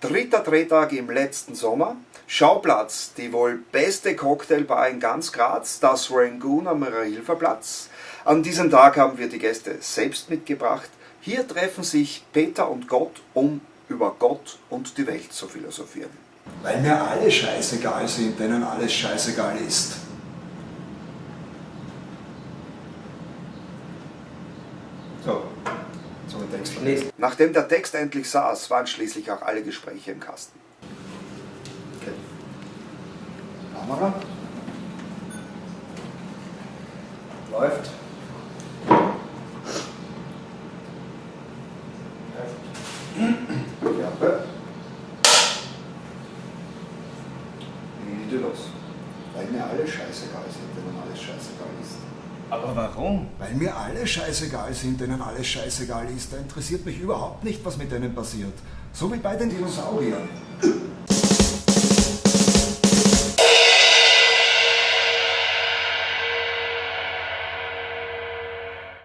Dritter Drehtag im letzten Sommer. Schauplatz, die wohl beste Cocktailbar in ganz Graz, das Rangoon am Maria-Hilfer-Platz. An diesem Tag haben wir die Gäste selbst mitgebracht. Hier treffen sich Peter und Gott, um über Gott und die Welt zu philosophieren. Weil mir alle scheißegal sind, denen alles scheißegal ist. So, Text verlesen. Nachdem der Text endlich saß, waren schließlich auch alle Gespräche im Kasten. Okay. Kamera. Läuft. Klappe. Wie geht los? Weil mir alle scheißegal sind, denen alles scheißegal ist. Aber warum? Weil mir alle scheißegal sind, denen alles scheißegal ist. Da interessiert mich überhaupt nicht, was mit denen passiert. So wie bei den Dinosauriern.